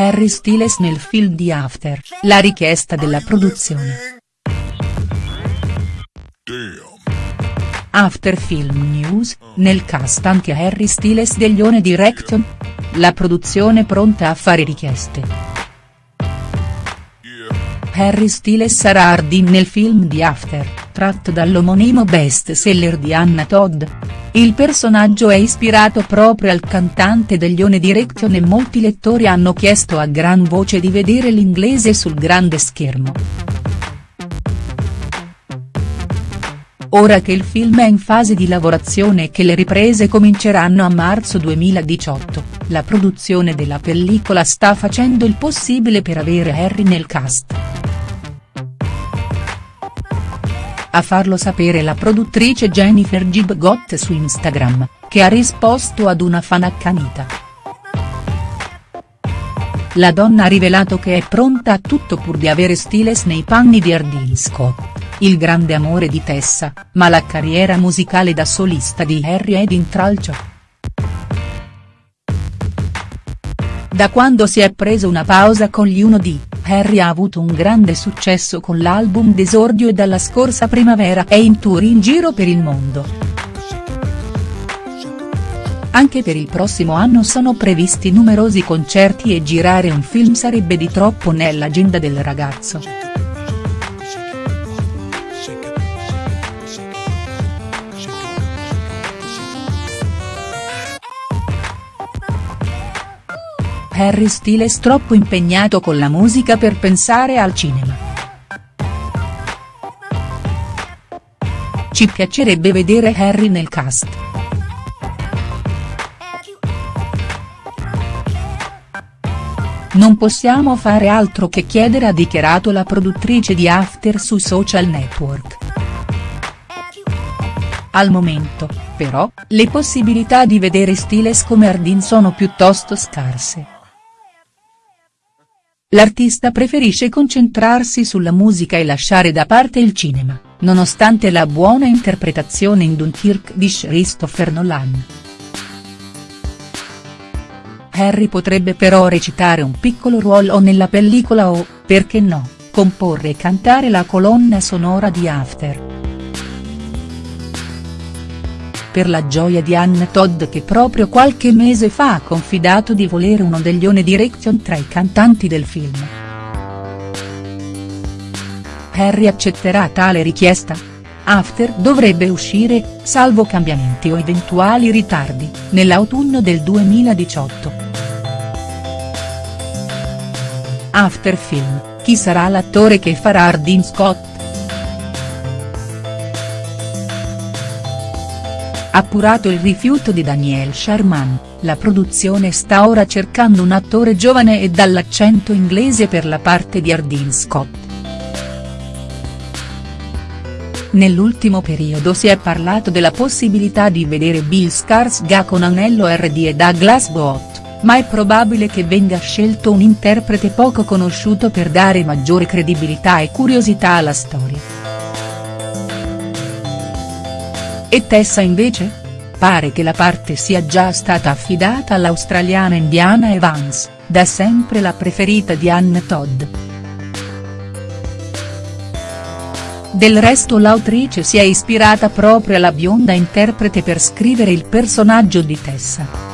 Harry Styles nel film di After, la richiesta della produzione. After Film News, nel cast anche Harry Styles degli One Direction? La produzione pronta a fare richieste. Harry Styles sarà Hardin nel film di After, tratto dall'omonimo best seller di Anna Todd. Il personaggio è ispirato proprio al cantante degli One Direction e molti lettori hanno chiesto a gran voce di vedere l'inglese sul grande schermo. Ora che il film è in fase di lavorazione e che le riprese cominceranno a marzo 2018, la produzione della pellicola sta facendo il possibile per avere Harry nel cast. A farlo sapere la produttrice Jennifer Gibgot su Instagram, che ha risposto ad una fan accanita. La donna ha rivelato che è pronta a tutto pur di avere Stiles nei panni di Ardeen Scott, il grande amore di Tessa, ma la carriera musicale da solista di Harry è d'intralcio. Da quando si è preso una pausa con gli 1D, Harry ha avuto un grande successo con l'album d'esordio e dalla scorsa primavera è in tour in giro per il mondo. Anche per il prossimo anno sono previsti numerosi concerti e girare un film sarebbe di troppo nell'agenda del ragazzo. Harry Styles troppo impegnato con la musica per pensare al cinema. Ci piacerebbe vedere Harry nel cast. Non possiamo fare altro che chiedere ha dichiarato la produttrice di After su social network. Al momento, però, le possibilità di vedere Stiles come Ardin sono piuttosto scarse. L'artista preferisce concentrarsi sulla musica e lasciare da parte il cinema, nonostante la buona interpretazione in Dunkirk di Christopher Nolan. Harry potrebbe però recitare un piccolo ruolo nella pellicola o, perché no, comporre e cantare la colonna sonora di After per la gioia di Anne Todd che proprio qualche mese fa ha confidato di volere uno degli One Direction tra i cantanti del film. Harry accetterà tale richiesta? After dovrebbe uscire, salvo cambiamenti o eventuali ritardi, nell'autunno del 2018. After Film, chi sarà l'attore che farà Ardin Scott?. Appurato il rifiuto di Daniel Sharman, la produzione sta ora cercando un attore giovane e dall'accento inglese per la parte di Ardeen Scott. Nell'ultimo periodo si è parlato della possibilità di vedere Bill Skarsgård con Anello RD e Douglas Booth, ma è probabile che venga scelto un interprete poco conosciuto per dare maggiore credibilità e curiosità alla storia. E Tessa invece? Pare che la parte sia già stata affidata all'australiana Indiana Evans, da sempre la preferita di Anne Todd. Del resto l'autrice si è ispirata proprio alla bionda interprete per scrivere il personaggio di Tessa.